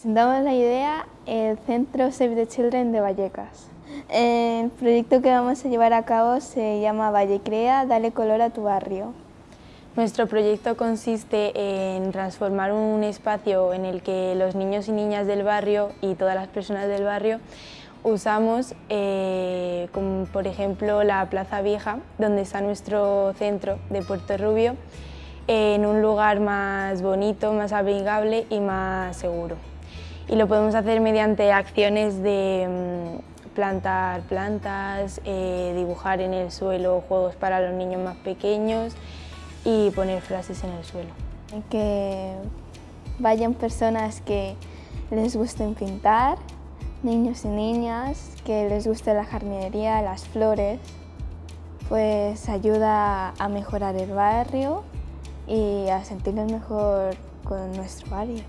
Presentamos la idea el Centro Save the Children de Vallecas. El proyecto que vamos a llevar a cabo se llama Vallecrea, dale color a tu barrio. Nuestro proyecto consiste en transformar un espacio en el que los niños y niñas del barrio y todas las personas del barrio usamos, eh, por ejemplo la Plaza Vieja, donde está nuestro centro de Puerto Rubio, en un lugar más bonito, más amigable y más seguro. Y lo podemos hacer mediante acciones de mm, plantar plantas, eh, dibujar en el suelo juegos para los niños más pequeños y poner frases en el suelo. Que vayan personas que les gusten pintar, niños y niñas, que les guste la jardinería, las flores, pues ayuda a mejorar el barrio y a sentirnos mejor con nuestro barrio.